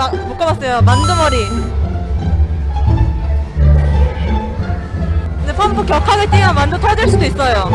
마, 묶어봤어요. 만두머리. 근데 펌프 격하게 뛰면 만두 터질 수도 있어요.